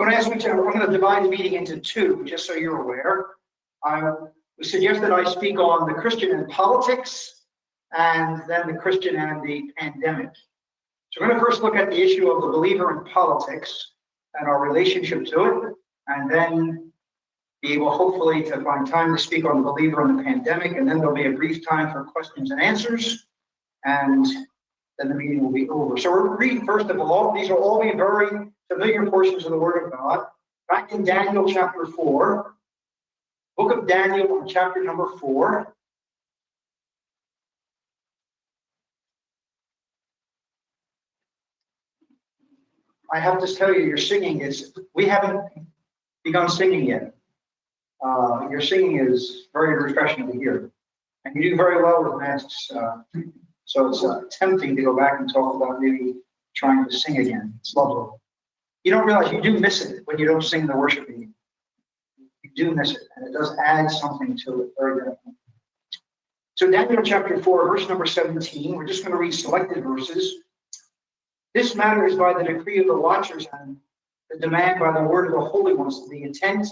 going to ask you to, I'm going to divide the meeting into two, just so you're aware. I suggest that I speak on the Christian and politics, and then the Christian and the pandemic. So we're going to first look at the issue of the believer in politics and our relationship to it, and then be able hopefully to find time to speak on the believer in the pandemic, and then there'll be a brief time for questions and answers, and then the meeting will be over. So we're reading first of all, these will all be very familiar portions of the Word of God. Back in Daniel chapter 4, book of Daniel, chapter number 4. I have to tell you, your singing is, we haven't begun singing yet. Uh, your singing is very refreshing to hear. And you do very well with masks. Uh, so it's uh, tempting to go back and talk about maybe trying to sing again. It's lovely. You don't realize you do miss it when you don't sing the worship meeting. You do miss it, and it does add something to it very definitely. So Daniel chapter 4, verse number 17, we're just going to read selected verses. This matter is by the decree of the watchers and the demand by the word of the holy ones, the intent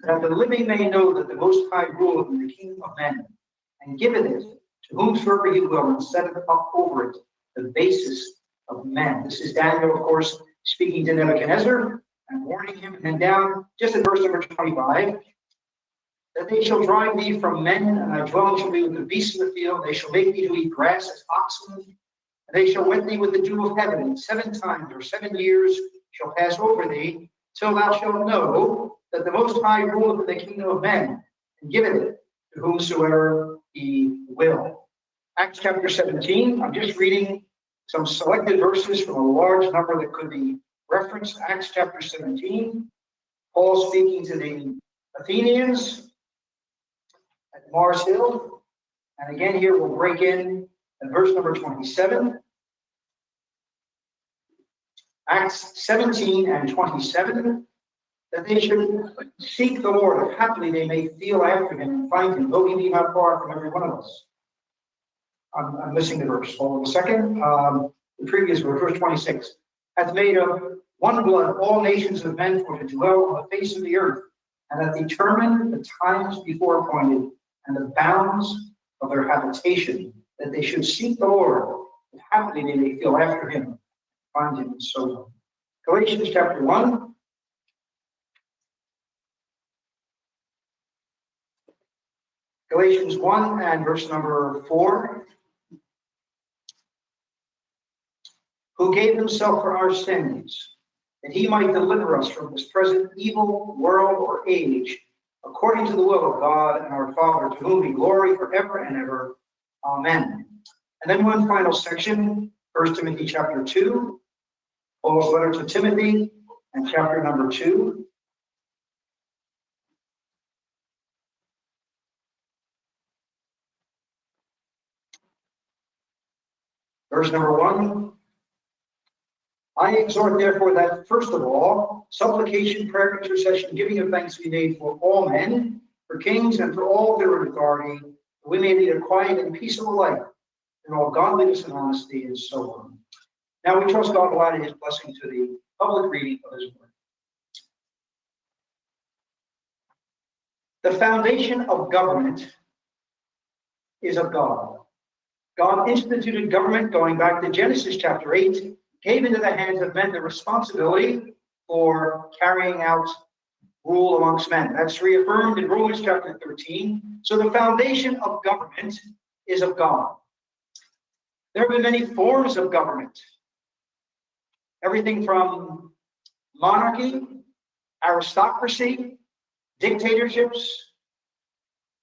that the living may know that the Most High ruleth in the kingdom of men, and giveth it to whomsoever he will, and setteth up over it the basis of men. This is Daniel, of course, speaking to Nebuchadnezzar and warning him. And down just in verse number 25, that they shall drive thee from men, and thy dwelling shall be with the beasts of the field. They shall make thee to eat grass as oxen, and they shall wet thee with the dew of heaven, and seven times or seven years shall pass over thee, till thou shalt know that the Most High ruleth in the kingdom of men, and giveth it to whomsoever he will. Acts chapter 17, I'm just reading some selected verses from a large number that could be referenced. Acts chapter 17, Paul speaking to the Athenians at Mars Hill. And again, here we'll break in and verse number 27. Acts 17 and 27, that they should seek the Lord, haply they may feel after him and find him, though he be not far from every one of us. I'm, I'm missing the verse. Hold on a second. Um, the previous verse, verse 26, hath made of one blood all nations of men for to dwell on the face of the earth, and hath determined the times before appointed and the bounds of their habitation that they should seek the Lord, if happily they may feel after him, find him, and so on. Galatians chapter 1. Galatians 1 and verse number 4. Who gave himself for our sins, that he might deliver us from this present evil world or age, according to the will of God and our Father, to whom be glory forever and ever. Amen. And then one final section, First Timothy chapter 2, Paul's letter to Timothy, and chapter number 2. Verse number 1. I exhort therefore that first of all, supplication, prayer, intercession, giving of thanks be made for all men, for kings, and for all their authority, we may lead a quiet and peaceable life in all godliness and honesty and so on. Now we trust God will add his blessing to the public reading of his word. The foundation of government is of God. God instituted government going back to Genesis chapter 8, gave into the hands of men the responsibility for carrying out rule amongst men. That's reaffirmed in Romans chapter 13. So the foundation of government is of God. There have been many forms of government. Everything from monarchy, aristocracy, dictatorships,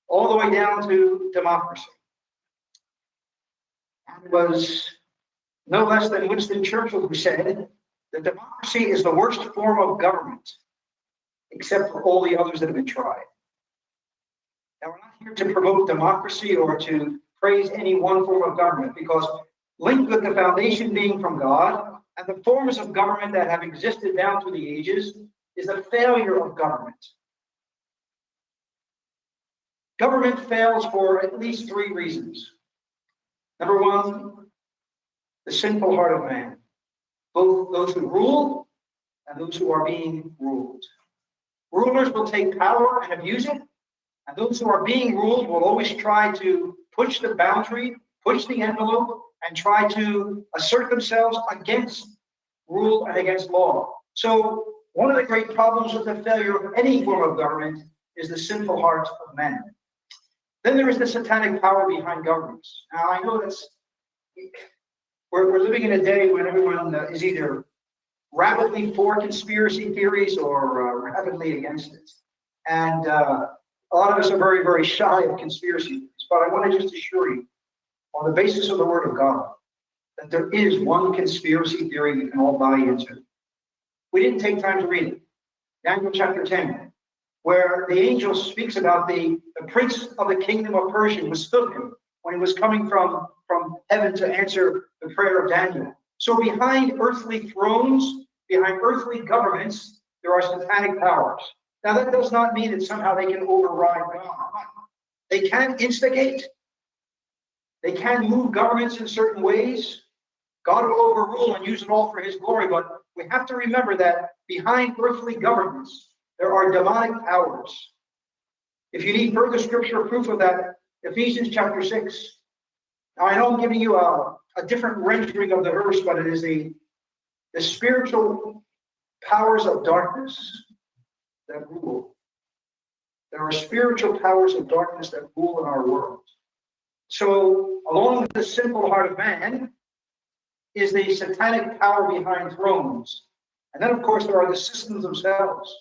all the way down to democracy. Was no less than Winston Churchill who said that democracy is the worst form of government except for all the others that have been tried. Now, we're not here to promote democracy or to praise any one form of government because linked with the foundation being from God and the forms of government that have existed down through the ages is the failure of government. Government fails for at least three reasons. Number one, the sinful heart of man. Both those who rule and those who are being ruled. Rulers will take power and abuse it, and those who are being ruled will always try to push the boundary, push the envelope, and try to assert themselves against rule and against law. So one of the great problems with the failure of any form of government is the sinful heart of men. Then there is the satanic power behind governments. Now I know that's we're, we're living in a day when everyone is either rapidly for conspiracy theories or uh, rapidly against it. And uh, a lot of us are very, very shy of conspiracy theories. But I want to just assure you, on the basis of the Word of God, that there is one conspiracy theory we can all buy into. We didn't take time to read it. Daniel chapter 10, where the angel speaks about the, the prince of the kingdom of Persia withstood him when he was coming from, from heaven to answer the prayer of Daniel. So behind earthly thrones, behind earthly governments, there are satanic powers. Now that does not mean that somehow they can override God. They can instigate. They can move governments in certain ways. God will overrule and use it all for his glory, but we have to remember that behind earthly governments, there are demonic powers. If you need further scripture proof of that, Ephesians chapter 6. Now, I know I'm giving you a, a different rendering of the verse, but it is the, the spiritual powers of darkness that rule. There are spiritual powers of darkness that rule in our world. So, along with the simple heart of man is the satanic power behind thrones. And then, of course, there are the systems themselves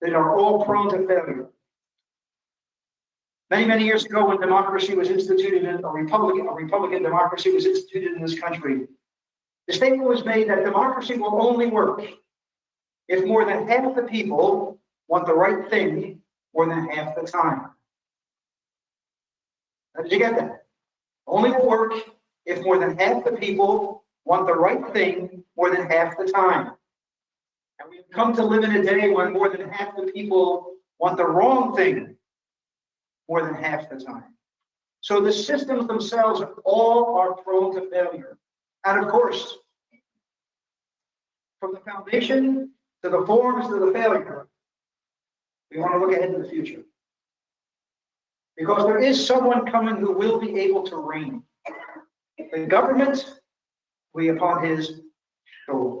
that are all prone to failure. Many, many years ago, when democracy was instituted in a Republican, a Republican democracy was instituted in this country, the statement was made that democracy will only work if more than half the people want the right thing more than half the time. How did you get that? Only will work if more than half the people want the right thing more than half the time. And we've come to live in a day when more than half the people want the wrong thing more than half the time. So the systems themselves all are prone to failure. And of course, from the foundation to the forms to the failure, we want to look ahead to the future. Because there is someone coming who will be able to reign. The government will be upon his shoulder.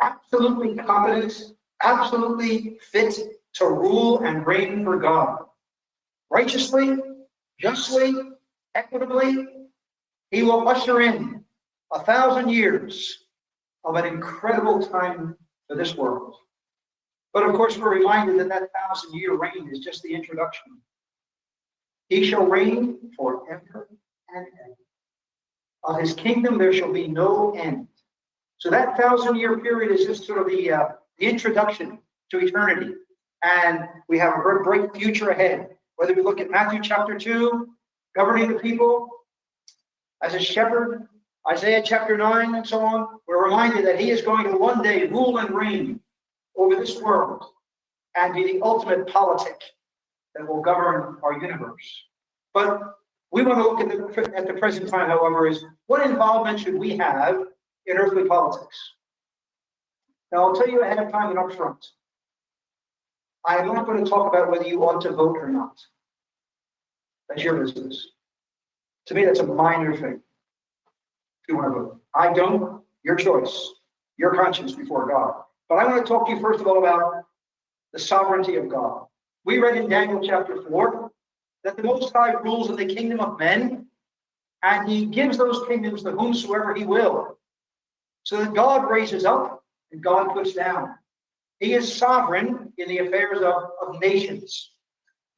Absolutely competent, absolutely fit to rule and reign for God righteously, justly, equitably, he will usher in a thousand years of an incredible time for this world. But of course, we're reminded that that thousand year reign is just the introduction. He shall reign forever and ever. Of his kingdom there shall be no end. So that thousand year period is just sort of the, uh, the introduction to eternity. And we have a bright future ahead. Whether we look at Matthew chapter 2, governing the people as a shepherd, Isaiah chapter 9, and so on, we're reminded that he is going to one day rule and reign over this world and be the ultimate politic that will govern our universe. But we want to look at the, at the present time, however, is what involvement should we have in earthly politics? Now, I'll tell you ahead of time and up front. I am not going to talk about whether you ought to vote or not. That's your business. To me, that's a minor thing. If you want to vote, I don't. Your choice, your conscience before God. But I want to talk to you first of all about the sovereignty of God. We read in Daniel chapter 4 that the Most High rules in the kingdom of men, and he gives those kingdoms to whomsoever he will. So that God raises up and God puts down. He is sovereign in the affairs of, of nations.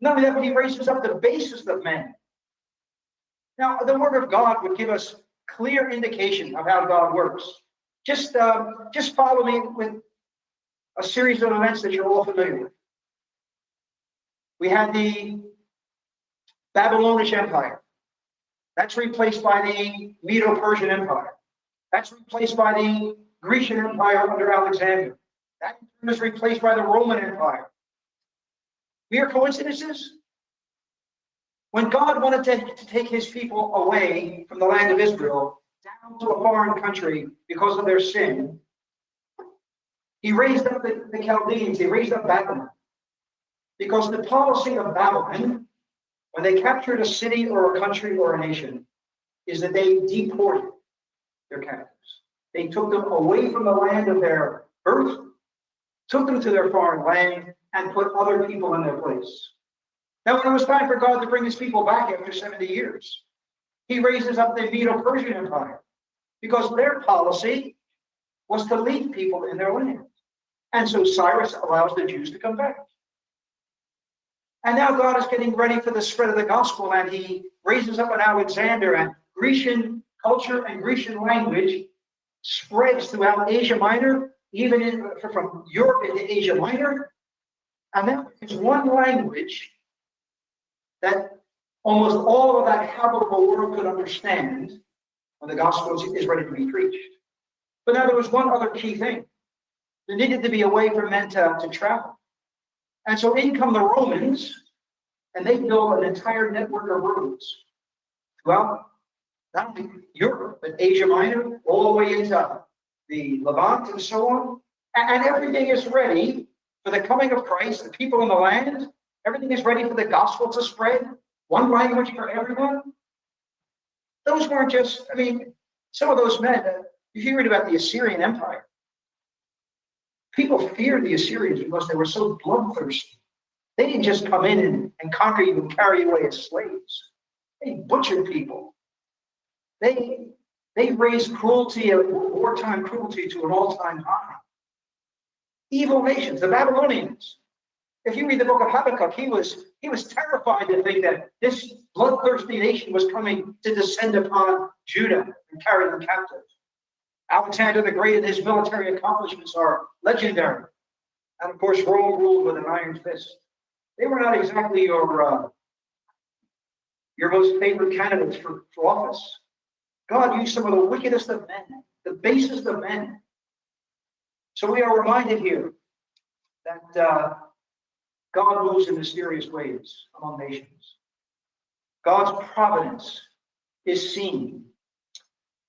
Not only that, but he raises up the basis of men. Now, the word of God would give us clear indication of how God works. Just, uh, just follow me with a series of events that you're all familiar with. We had the Babylonish Empire. That's replaced by the Medo-Persian Empire. That's replaced by the Grecian Empire under Alexander. That was replaced by the Roman Empire. Mere coincidences? When God wanted to, to take his people away from the land of Israel down to a foreign country because of their sin, He raised up the, the Chaldeans, he raised up Babylon. Because the policy of Babylon, when they captured a city or a country or a nation, is that they deported their captives. They took them away from the land of their birth, took them to their foreign land, and put other people in their place. Now, when it was time for God to bring his people back after 70 years, he raises up the Medo Persian Empire because their policy was to leave people in their land. And so Cyrus allows the Jews to come back. And now God is getting ready for the spread of the gospel, and he raises up an Alexander, and Grecian culture and Grecian language spreads throughout Asia Minor, even in, from Europe into Asia Minor. And that is one language that almost all of that habitable world could understand when the gospel is ready to be preached. But now there was one other key thing. There needed to be a way for men to, to travel. And so in come the Romans, and they build an entire network of roads throughout not only Europe, but Asia Minor, all the way into the Levant and so on. And everything is ready for the coming of Christ, the people in the land. Everything is ready for the gospel to spread. One language for everyone. Those weren't just, I mean, some of those men, uh, if you read about the Assyrian Empire, people feared the Assyrians because they were so bloodthirsty. They didn't just come in and, and conquer you and carry you away as slaves. They butchered people. They they raised cruelty, wartime cruelty to an all-time high. Evil nations, the Babylonians. If you read the book of Habakkuk, he was he was terrified to think that this bloodthirsty nation was coming to descend upon Judah and carry them captive. Alexander the Great and his military accomplishments are legendary. And of course, Rome ruled with an iron fist. They were not exactly your uh, your most favorite candidates for, for office. God used some of the wickedest of men, the basest of men. So we are reminded here that uh, God moves in mysterious ways among nations. God's providence is seen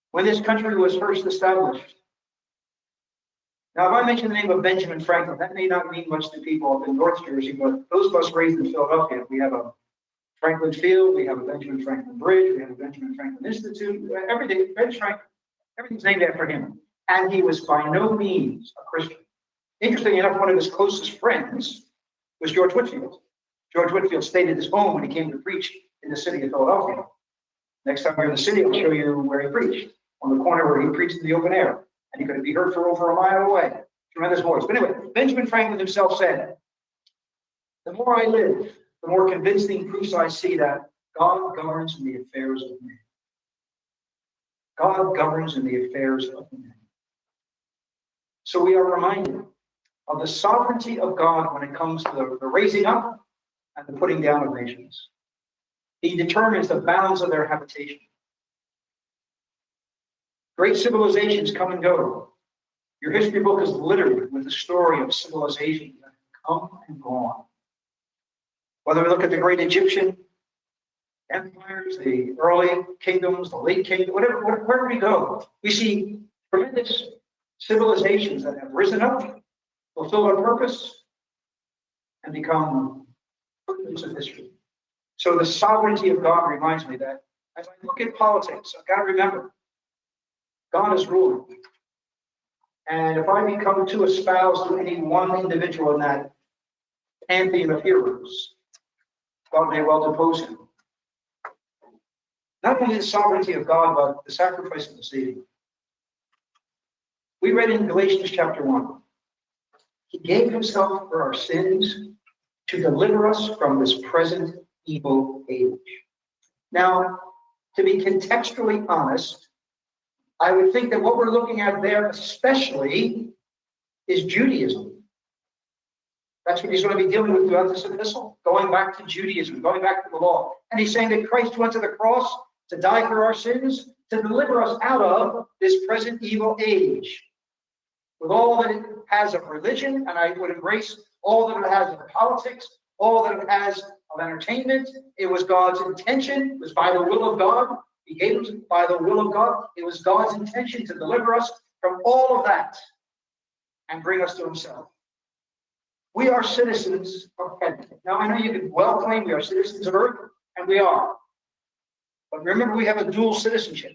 when this country was first established. Now, if I mention the name of Benjamin Franklin, that may not mean much to people up in North Jersey, but those of us raised in Philadelphia, we have a Franklin Field, we have a Benjamin Franklin Bridge, we have a Benjamin Franklin Institute, everything, Ben Franklin, everything's named after him. And he was by no means a Christian. Interestingly enough, one of his closest friends was George Whitefield. George Whitefield stayed at his home when he came to preach in the city of Philadelphia. Next time you're in the city, I'll show you where he preached, on the corner where he preached in the open air. And he could be heard for over a mile away. Tremendous voice. But anyway, Benjamin Franklin himself said, The more I live, the more convincing proofs I see that God governs in the affairs of men. God governs in the affairs of men. So we are reminded of the sovereignty of God when it comes to the, the raising up and the putting down of nations. He determines the bounds of their habitation. Great civilizations come and go. Your history book is littered with the story of civilizations that have come and gone. Whether we look at the great Egyptian empires, the early kingdoms, the late kingdom, whatever, wherever we go, we see tremendous civilizations that have risen up, fulfilled their purpose, and become footnotes of history. So the sovereignty of God reminds me that as I look at politics, I've got to remember God is ruling. And if I become too espoused to any one individual in that pantheon of heroes, God may well depose him. Not only the sovereignty of God, but the sacrifice of the Savior. We read in Galatians chapter 1 He gave himself for our sins to deliver us from this present evil age. Now, to be contextually honest, I would think that what we're looking at there, especially, is Judaism. That's what he's going to be dealing with throughout this epistle, going back to Judaism, going back to the law. And he's saying that Christ went to the cross to die for our sins, to deliver us out of this present evil age. With all that it has of religion, and I would embrace all that it has of politics, all that it has of entertainment. It was God's intention, it was by the will of God. He gave us by the will of God. It was God's intention to deliver us from all of that and bring us to himself. We are citizens of heaven. Now, I know you can well claim we are citizens of earth, and we are. But remember, we have a dual citizenship.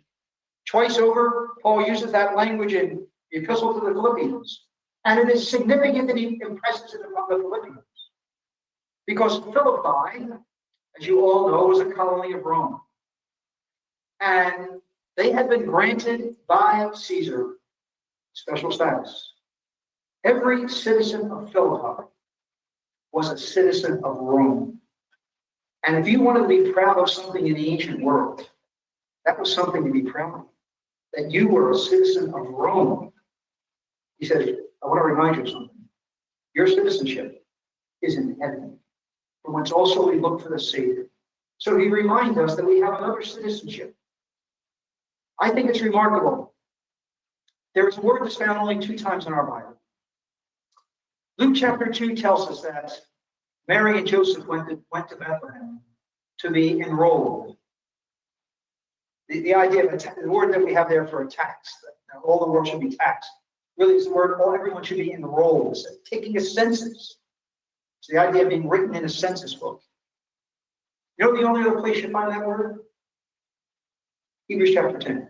Twice over, Paul uses that language in the epistle to the Philippians. And it is significant that he impresses it upon the Philippians. Because Philippi, as you all know, was a colony of Rome. And they had been granted by Caesar special status. Every citizen of Philippi was a citizen of Rome. And if you wanted to be proud of something in the ancient world, that was something to be proud of. That you were a citizen of Rome. He said, I want to remind you of something. Your citizenship is in heaven, from whence also we look for the Savior. So he reminds us that we have another citizenship. I think it's remarkable. There is a word that's found only two times in our Bible. Luke chapter 2 tells us that Mary and Joseph went to, went to Bethlehem to be enrolled. The, the idea of the word that we have there for a tax, that all the world should be taxed, really is the word all everyone should be enrolled, taking a census. It's the idea of being written in a census book. You know the only other place you find that word? Hebrews chapter 10.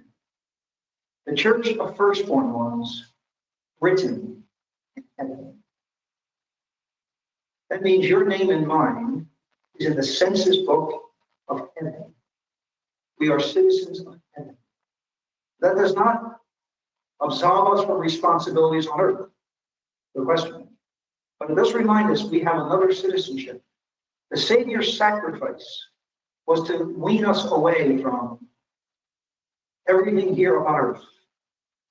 The church of firstborn ones written in heaven. That means your name and mine is in the census book of heaven. We are citizens of heaven. That does not absolve us from responsibilities on earth. The question. But it does remind us we have another citizenship. The Savior's sacrifice was to wean us away from everything here on earth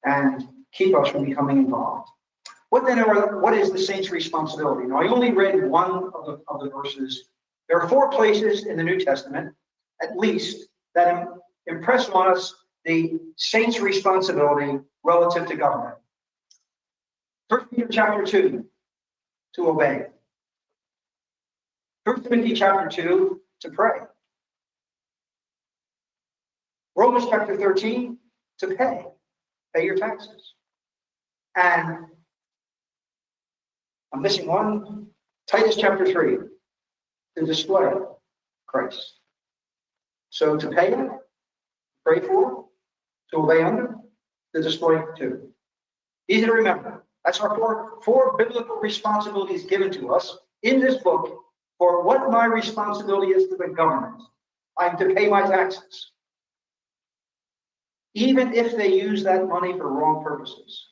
and keep us from becoming involved. What then are, what is the saint's responsibility? Now, I only read one of the, of the verses. There are four places in the New Testament, at least, that impress on us the saint's responsibility relative to government. First Peter chapter 2, to obey. First Timothy chapter 2, to pray. Romans chapter 13, to pay, pay your taxes. And I'm missing one, Titus chapter 3, to display Christ. So to pay it, pray for, to obey under, to display too. Easy to remember. That's our four, four biblical responsibilities given to us in this book for what my responsibility is to the government. I'm to pay my taxes even if they use that money for wrong purposes.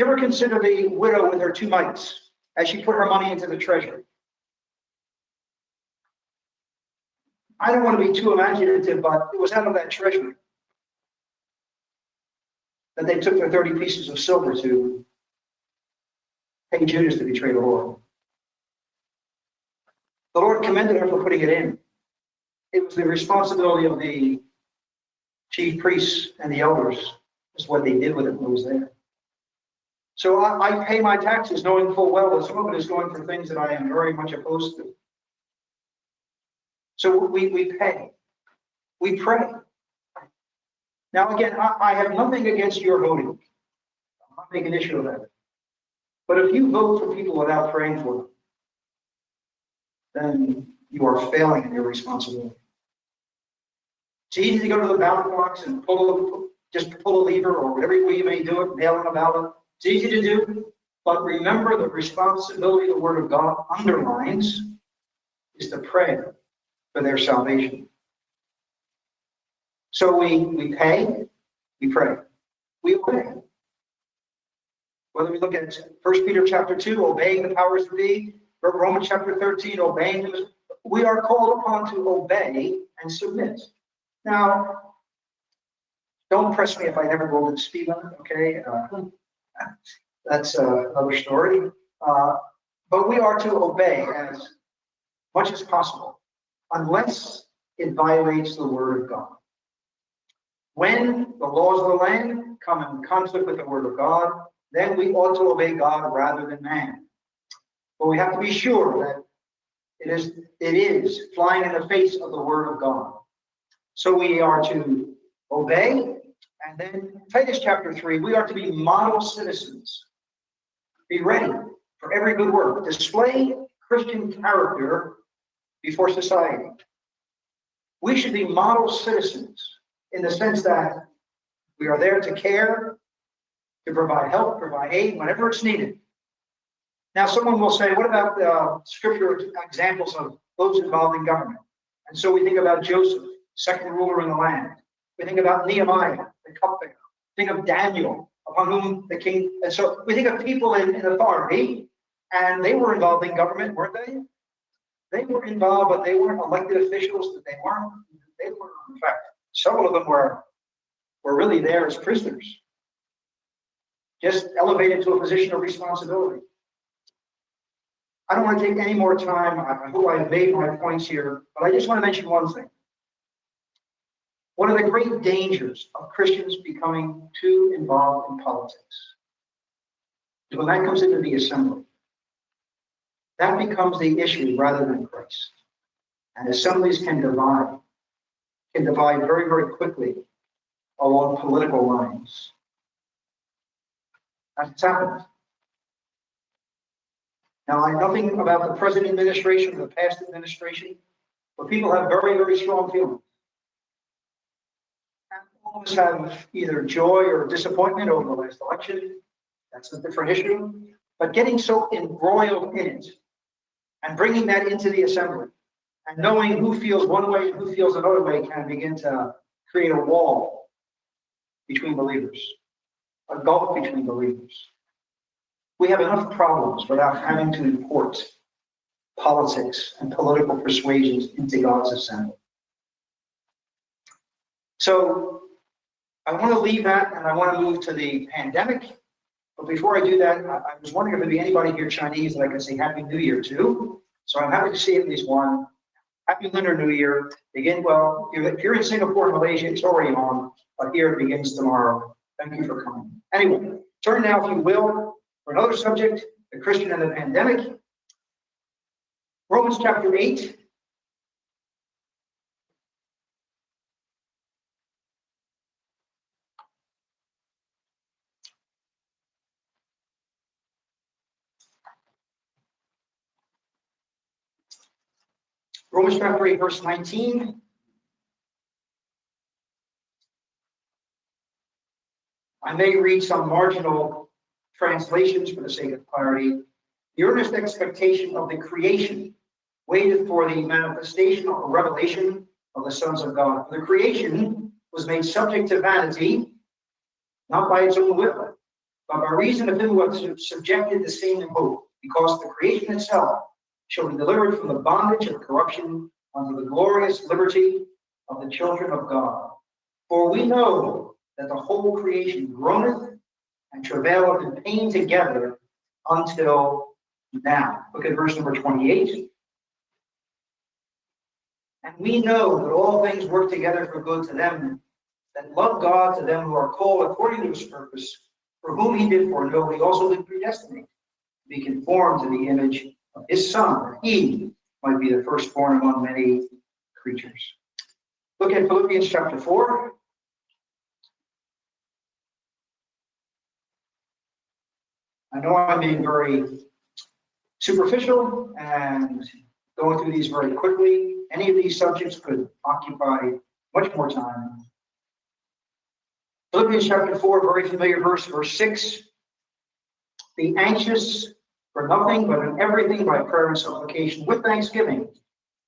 Ever consider the widow with her two mites as she put her money into the treasury? I don't want to be too imaginative, but it was out of that treasury that they took their 30 pieces of silver to pay Judas to betray the Lord. The Lord commended her for putting it in. It was the responsibility of the chief priests and the elders is what they did with it when it was there. So I, I pay my taxes knowing full well that some of it is going for things that I am very much opposed to. So we, we pay, we pray. Now, again, I, I have nothing against your voting. I'm not making an issue of that. But if you vote for people without praying for them, then you are failing in your responsibility. It's easy to go to the ballot box and pull, just pull a lever or whatever way you may do it, mail in a ballot. It's easy to do, but remember the responsibility the Word of God underlines is to pray for their salvation. So we, we pay, we pray, we obey. Whether we look at 1 Peter chapter 2, obeying the powers to or Romans chapter 13, obeying them, we are called upon to obey and submit. Now, don't press me if I never go to the speed limit, okay? Uh, that's uh, another story. Uh, but we are to obey as much as possible, unless it violates the word of God. When the laws of the land come in conflict with the word of God, then we ought to obey God rather than man. But we have to be sure that it is, it is flying in the face of the word of God. So we are to obey And then Titus chapter 3, we are to be model citizens. Be ready for every good work. Display Christian character before society. We should be model citizens in the sense that we are there to care, to provide help, provide aid whenever it's needed. Now, someone will say, what about uh, scripture examples of those involved in government? And so we think about Joseph, second ruler in the land. We think about Nehemiah, the cupbearer. Think of Daniel, upon whom the king. And so we think of people in, in authority, and they were involved in government, weren't they? They were involved, but they weren't elected officials. That they weren't. They were, in fact, several of them were were really there as prisoners, just elevated to a position of responsibility. I don't want to take any more time. I hope I've made my points here, but I just want to mention one thing. One of the great dangers of Christians becoming too involved in politics when that comes into the assembly. That becomes the issue rather than Christ. And assemblies can divide, can divide very, very quickly along political lines. That's happened. Now, I know nothing about the present administration or the past administration, but people have very, very strong feelings. All of us have either joy or disappointment over the last election. That's a different issue. But getting so embroiled in it and bringing that into the assembly and knowing who feels one way and who feels another way can begin to create a wall between believers, a gulf between believers. We have enough problems without having to import politics and political persuasions into God's assembly. So I want to leave that and I want to move to the pandemic. But before I do that, I, I was wondering if there'd be anybody here Chinese that I could say Happy New Year to. So I'm happy to see at least one. Happy Lunar New Year. Begin well. If you're in Singapore and Malaysia, it's already on, but here it begins tomorrow. Thank you for coming. Anyway, turn now, if you will, for another subject, the Christian and the pandemic. Romans chapter 8. Romans chapter 8, verse 19. I may read some marginal translations for the sake of clarity, the earnest expectation of the creation waited for the manifestation or revelation of the sons of God. The creation was made subject to vanity, not by its own will, but by reason of him who was subjected the same in hope, because the creation itself shall be delivered from the bondage of corruption unto the glorious liberty of the children of God. For we know that the whole creation groaneth and travaileth in pain together until now. Look at verse number 28. And we know that all things work together for good to them that love God, to them who are called according to his purpose, for whom he did foreknow, he also did predestinate to be conformed to the image his son, he might be the firstborn among many creatures. Look at Philippians chapter 4. I know I'm being very superficial and going through these very quickly. Any of these subjects could occupy much more time. Philippians chapter 4, very familiar verse, verse 6. Be anxious for nothing, but in everything by prayer and supplication with thanksgiving.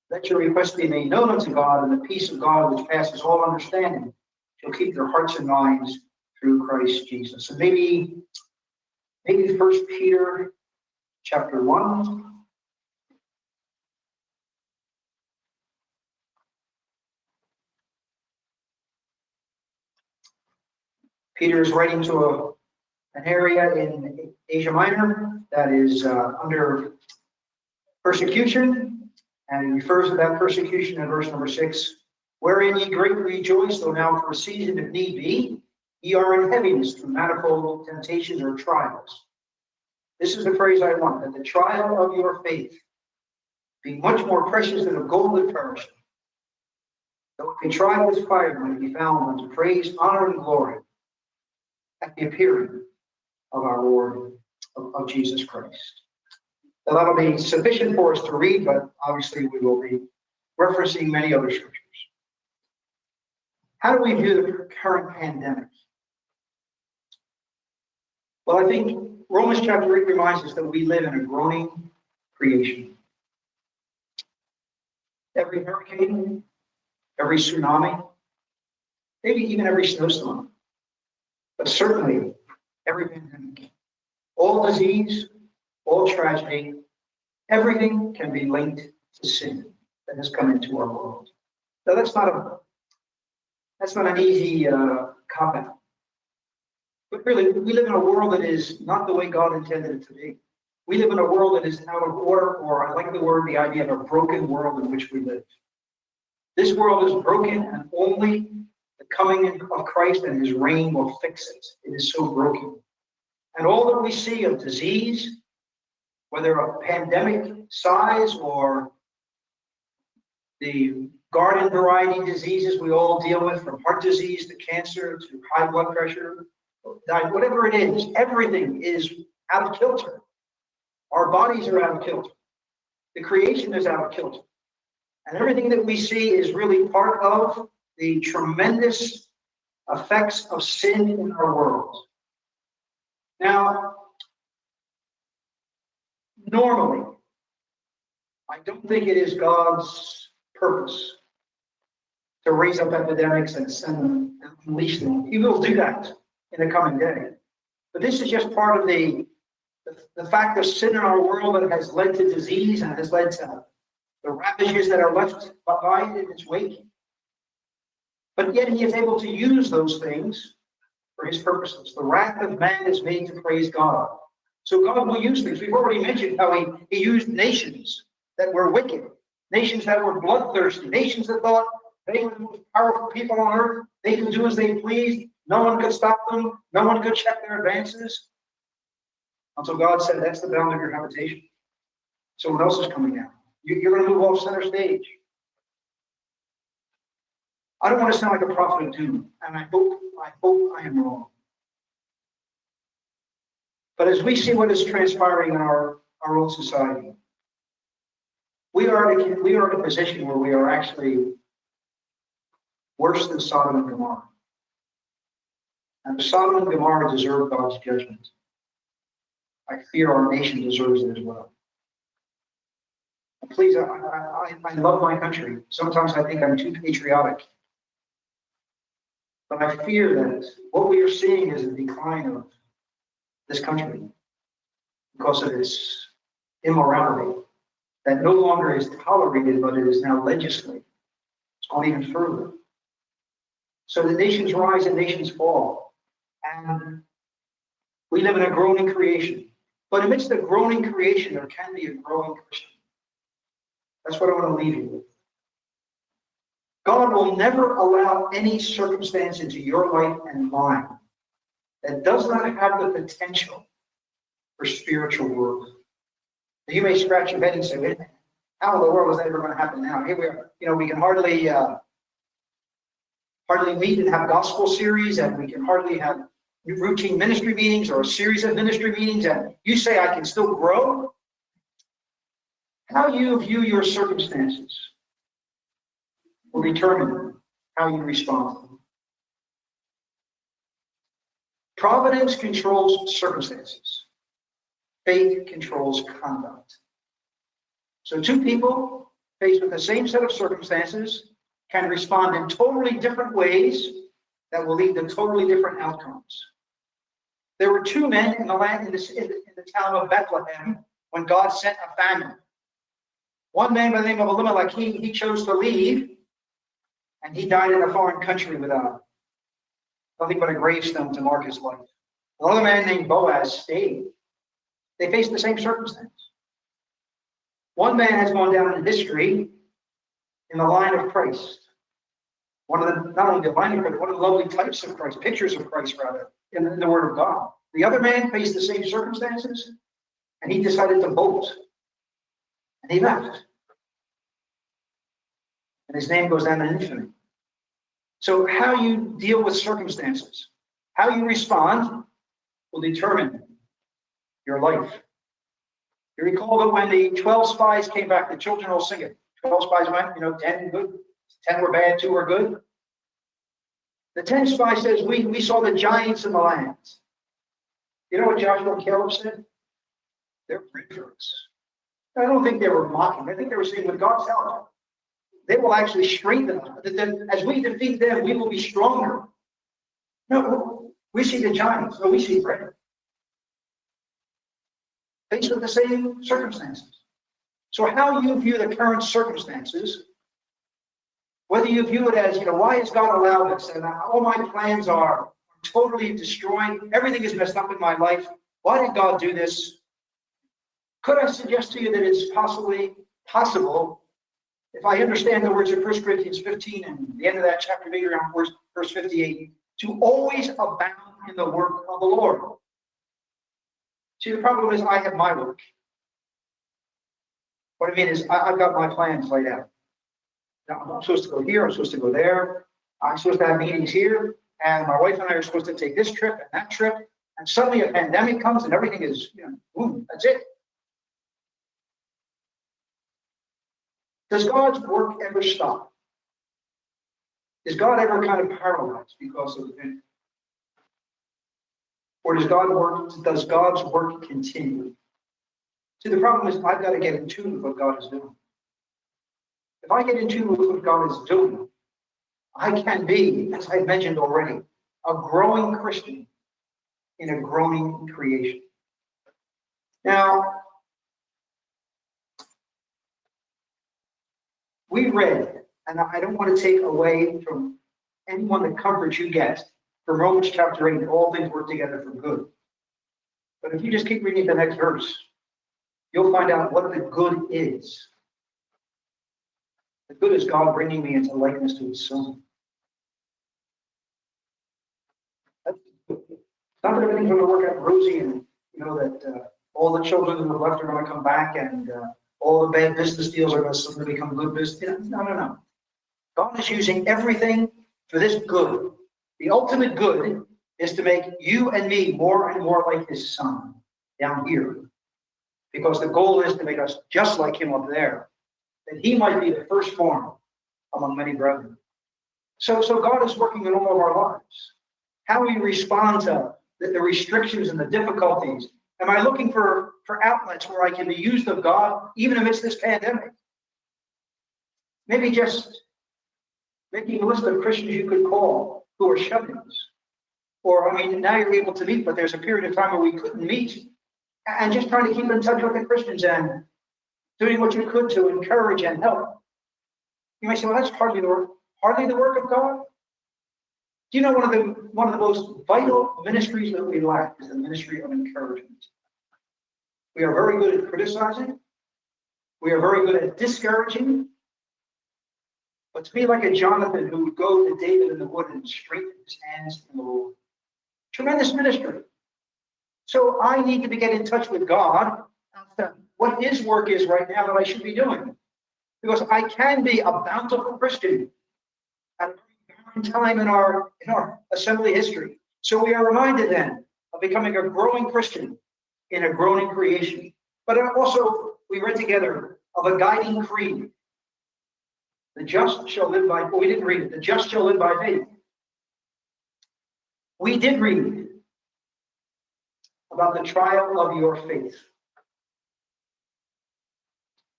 Let your requests be made known unto God, and the peace of God, which passes all understanding, shall keep your hearts and minds through Christ Jesus. And maybe Maybe First Peter chapter 1. Peter is writing to a, an area in Asia Minor that is uh, under persecution, and he refers to that persecution in verse number six, wherein ye greatly rejoice, though now for a season, if need be, Ye are in heaviness through manifold temptations or trials. This is the phrase I want, that the trial of your faith be much more precious than a gold that perisheth. Though it be tried with fire, may be found unto praise, honor, and glory at the appearing of our Lord, of, of Jesus Christ. Now, that'll be sufficient for us to read, but obviously we will be referencing many other scriptures. How do we view the current pandemic? Well, I think Romans chapter 8 reminds us that we live in a groaning creation. Every hurricane, every tsunami, maybe even every snowstorm, but certainly every pandemic, all disease, all tragedy, everything can be linked to sin that has come into our world. Now that's not a that's not an easy uh, cop out. But really, we live in a world that is not the way God intended it to be. We live in a world that is out of order, or I like the word, the idea of a broken world in which we live. This world is broken, and only the coming of Christ and his reign will fix it. It is so broken. And all that we see of disease, whether of pandemic size or the garden variety diseases we all deal with, from heart disease to cancer to high blood pressure, whatever it is, everything is out of kilter. Our bodies are out of kilter. The creation is out of kilter. And everything that we see is really part of the tremendous effects of sin in our world. Now, normally, I don't think it is God's purpose to raise up epidemics and send them and unleash them. He will do that in the coming day. But this is just part of the, the, the fact of sin in our world that has led to disease and has led to the ravages that are left behind in its wake. But yet he is able to use those things for his purposes. The wrath of man is made to praise God. So God will use things. We've already mentioned how he, he used nations that were wicked, nations that were bloodthirsty, nations that thought they were the most powerful people on earth. They could do as they pleased. No one could stop them. No one could check their advances. Until God said, that's the bound of your habitation. Someone else is coming. You, you're going to move off center stage. I don't want to sound like a prophet of doom, and I hope, I hope I am wrong. But as we see what is transpiring in our, our own society, we are, we are in a position where we are actually worse than Sodom and Gomorrah. And Sodom and Gomorrah deserve God's judgment. I fear our nation deserves it as well. Please, I, I, I love my country. Sometimes I think I'm too patriotic. But I fear that what we are seeing is a decline of this country because of its immorality that no longer is tolerated, but it is now legislated. It's gone even further. So the nations rise and nations fall. And we live in a groaning creation. But amidst the groaning creation, there can be a growing Christian. That's what I want to leave you with. God will never allow any circumstance into your life and mine that does not have the potential for spiritual growth. You may scratch your head and say, how in the world is that ever going to happen now? Here we are. You know, we can hardly uh, hardly meet and have gospel series, and we can hardly have routine ministry meetings or a series of ministry meetings, and you say I can still grow. How you view your circumstances will determine how you respond. Providence controls circumstances. Faith controls conduct. So two people faced with the same set of circumstances can respond in totally different ways that will lead to totally different outcomes. There were two men in the land in, in, the, in the town of Bethlehem when God sent a famine. One man by the name of Elimelech, he, he chose to leave, and he died in a foreign country without uh, nothing but a gravestone to mark his life. Another man named Boaz stayed. They faced the same circumstance. One man has gone down in history in the line of Christ. One of the, not only of Christ, one of the lovely types of Christ, pictures of Christ rather, in the, in the Word of God. The other man faced the same circumstances, and he decided to bolt. And he left. And his name goes down in infamy. So how you deal with circumstances How you respond will determine your life. You recall that when the 12 spies came back, the children all sing it. 12 spies went, you know, 10 good, 10 were bad, two were good. The 10 spy says, we, we saw the giants in the lands. You know what Joshua and Caleb said? They're breakthroughs. I don't think they were mocking. I think they were saying, with God's help, they will actually strengthen us. As we defeat them, we will be stronger. No, we see the giants, no, we see bread. Faced with the same circumstances. So how you view the current circumstances, whether you view it as, you know, why has God allowed this? And all my plans are totally destroyed. everything is messed up in my life. Why did God do this? Could I suggest to you that it's possibly possible, if I understand the words of 1 Corinthians 15 and the end of that chapter, maybe around verse, verse 58, to always abound in the work of the Lord. See, the problem is I have my work. What I mean is I, have got my plans laid out. Now, I'm supposed to go here, I'm supposed to go there, I'm supposed to have meetings here, and my wife and I are supposed to take this trip and that trip, and suddenly a pandemic comes and everything is, you know, boom, that's it. Does God's work ever stop? Is God ever kind of paralyzed because of the it? Or does God work, does God's work continue? See, the problem is I've got to get in tune with what God is doing. If I get in tune with what God is doing, I can be, as I mentioned already, a growing Christian in a growing creation. Now, we read, and I don't want to take away from anyone the comfort you get from Romans chapter 8, all things work together for good. But if you just keep reading the next verse, you'll find out what the good is. The good is God bringing me into likeness to his son. not that everything's going to work out rosy and, you know, that uh, all the children in the left are going to come back and uh, all the bad business deals are going to suddenly become good business. No, no, no. God is using everything for this good. The ultimate good is to make you and me more and more like his son down here. Because the goal is to make us just like him up there. That he might be the firstborn among many brethren. So, so God is working in all of our lives. How we respond to the, the restrictions and the difficulties Am I looking for, for outlets where I can be used of God even amidst this pandemic? Maybe just making a list of Christians you could call who are shut-ins. Or, I mean, now you're able to meet, but there's a period of time where we couldn't meet. And just trying to keep in touch with the Christians and doing what you could to encourage and help. You may say, well, that's hardly the work, hardly the work of God. You know one of the one of the most vital ministries that we lack is the ministry of encouragement. We are very good at criticizing. We are very good at discouraging. But to be like a Jonathan who would go to David in the wood and strengthen his hands in the Lord. Tremendous ministry. So I need to be getting in touch with God what his work is right now that I should be doing. Because I can be a bountiful Christian at time in our in our assembly history. So we are reminded then of becoming a growing Christian in a growing creation. But also we read together of a guiding creed. The just shall live by, we didn't read it, the just shall live by faith. We did read about the trial of your faith.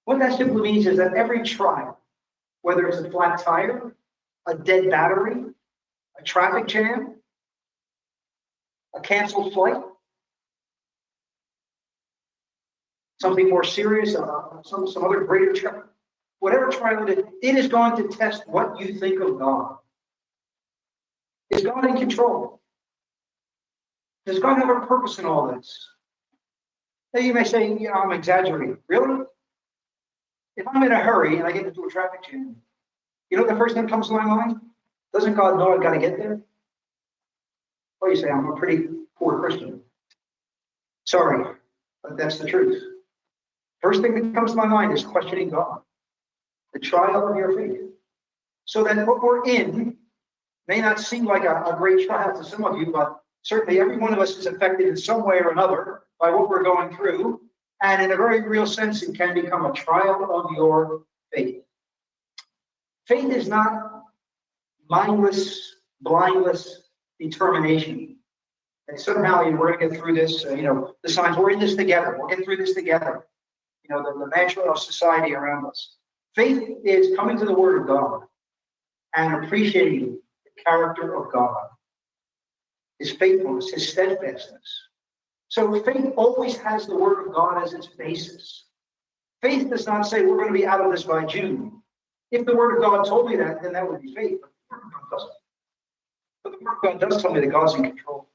What that simply means is that every trial, whether it's a flat tire, a dead battery, a traffic jam, a canceled flight, something more serious, uh, some, some other greater trial, whatever trial it is, it is going to test what you think of God. Is God in control? Does God have a purpose in all this? Now you may say, you know, I'm exaggerating. Really? If I'm in a hurry and I get into a traffic jam, you know the first thing that comes to my mind? Doesn't God know I've got to get there? Well, you say, I'm a pretty poor Christian. Sorry, but that's the truth. First thing that comes to my mind is questioning God, the trial of your faith. So that what we're in may not seem like a, a great trial to some of you, but Certainly, every one of us is affected in some way or another by what we're going through. And in a very real sense, it can become a trial of your faith. Faith is not mindless, blindless determination. And somehow we're going to get through this, uh, you know, the signs, we're in this together. We'll get through this together. You know, the, the mantra of society around us. Faith is coming to the Word of God and appreciating the character of God, His faithfulness, His steadfastness. So faith always has the Word of God as its basis. Faith does not say we're going to be out of this by June. If the Word of God told me that, then that would be faith. But the Word of God does tell me that God's in control.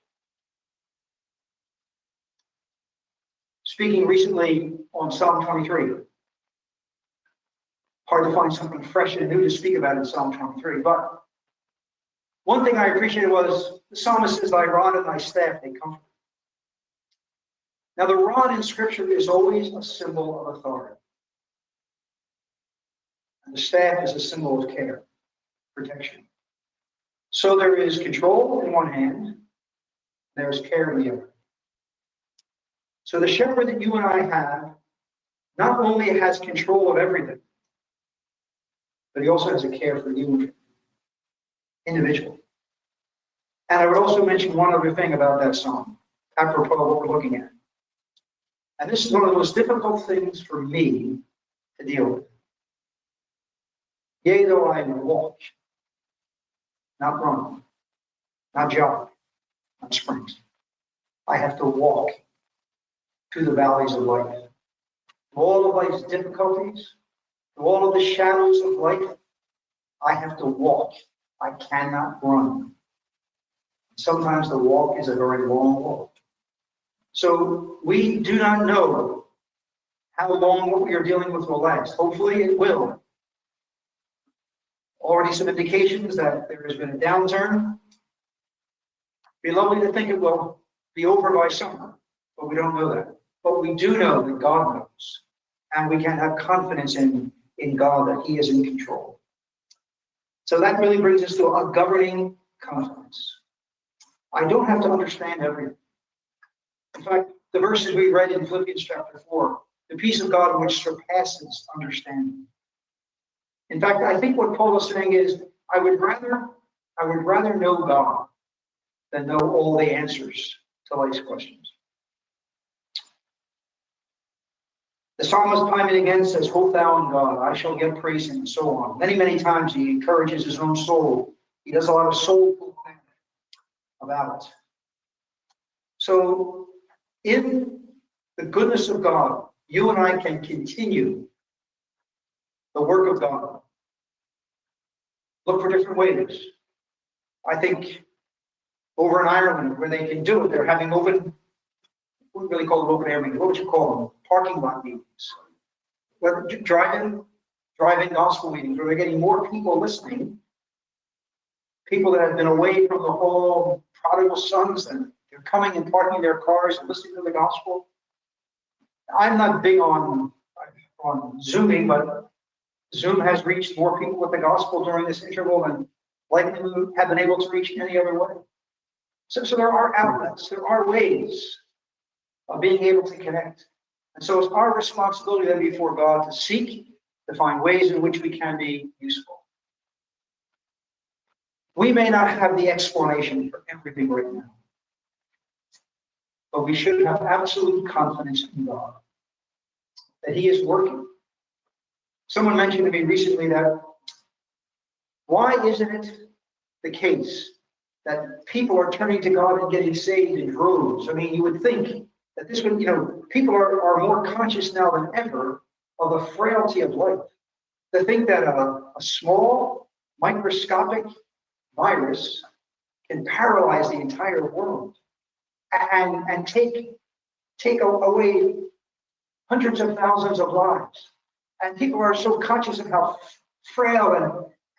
Speaking recently on Psalm 23, hard to find something fresh and new to speak about in Psalm 23. But one thing I appreciated was the psalmist says, Thy rod and thy staff, they comfort. Now, the rod in Scripture is always a symbol of authority. And the staff is a symbol of care, protection. So there is control in one hand, there's care in the other. So the shepherd that you and I have not only has control of everything, but he also has a care for you individually. And I would also mention one other thing about that song, apropos of what we're looking at. And this is one of the most difficult things for me to deal with. Yea, though I walk, not run, not jog, not sprint. I have to walk through the valleys of life. Through all of life's difficulties, through all of the shadows of life, I have to walk. I cannot run. Sometimes the walk is a very long walk. So we do not know how long what we are dealing with will last. Hopefully it will. Already some indications that there has been a downturn. Be lovely to think it will be over by summer, but we don't know that. But we do know that God knows, and we can have confidence in, in God that He is in control. So that really brings us to a governing confidence. I don't have to understand everything. In fact, the verses we read in Philippians chapter 4, the peace of God which surpasses understanding. In fact, I think what Paul is saying is, I would rather, I would rather know God than know all the answers to life's questions. The psalmist time and again says, Hope thou in God, I shall get praise and so on. Many, many times he encourages his own soul. He does a lot of soulful planning about it. So, in the goodness of God, you and I can continue the work of God. Look for different ways. I think over in Ireland, where they can do it, they're having open wouldn't really call them open air meetings. What would you call them? Parking lot meetings. Whether driving, driving gospel meetings, where they're getting more people listening, people that have been away from the whole prodigal sons, and they're coming and parking their cars and listening to the gospel. I'm not big on on zooming, but Zoom has reached more people with the gospel during this interval than likely we have been able to reach any other way. So, so there are outlets, there are ways of being able to connect. And so it's our responsibility then before God to seek, to find ways in which we can be useful. We may not have the explanation for everything right now, but we should have absolute confidence in God that He is working. Someone mentioned to me recently that why isn't it the case that people are turning to God and getting saved in droves? I mean, you would think that this would, you know, people are, are more conscious now than ever of the frailty of life. To think that a, a small, microscopic virus can paralyze the entire world and, and take, take away hundreds of thousands of lives. And people are so conscious of how frail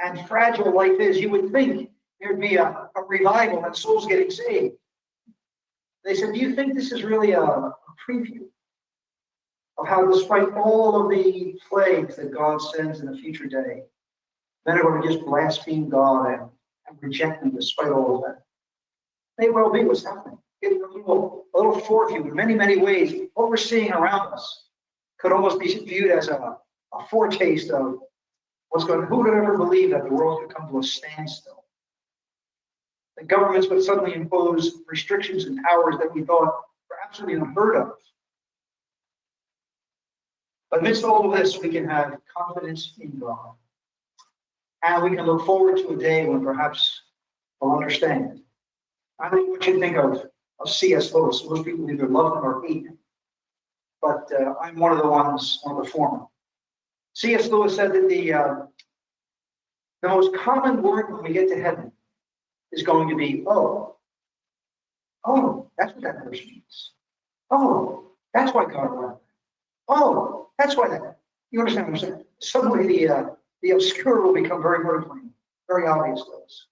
and, and fragile life is, you would think there'd be a, a revival and souls getting saved. They said, Do you think this is really a, a preview of how, despite all of the plagues that God sends in a future day, men are going to just blaspheme God and, and reject Him despite all of that? may well be what's happening. Getting a little, a little foreview in many, many ways. What we're seeing around us could almost be viewed as a, a foretaste of what's going, who would ever believe that the world could come to a standstill? That governments would suddenly impose restrictions and powers that we thought were absolutely unheard of. But amidst all of this, we can have confidence in God. And we can look forward to a day when perhaps we'll understand. I know what you think of, of C.S. Lewis. Most people either love him or hate him. But uh, I'm one of the ones, one of the former. C.S. Lewis said that the, uh, the most common word when we get to heaven is going to be, oh. Oh, that's what that person means. Oh, that's why God allowed. Oh, that's why that. You understand what I'm saying? Suddenly the, uh, the obscure will become very, very plain, very obvious to us.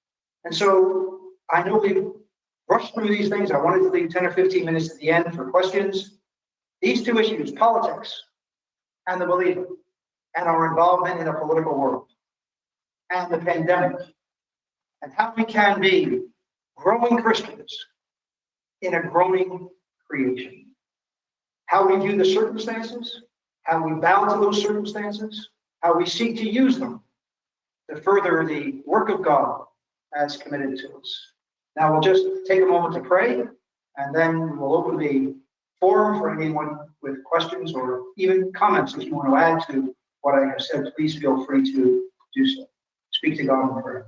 And so I know we've rushed through these things. I wanted to leave 10 or 15 minutes at the end for questions. These two issues, politics and the believer, and our involvement in a political world, and the pandemic, and how we can be growing Christians in a growing creation. How we view the circumstances, how we bow to those circumstances, how we seek to use them to further the work of God as committed to us. Now we'll just take a moment to pray, and then we'll open the forum for anyone with questions or even comments if you want to add to what I have said. Please feel free to do so. Speak to God in prayer.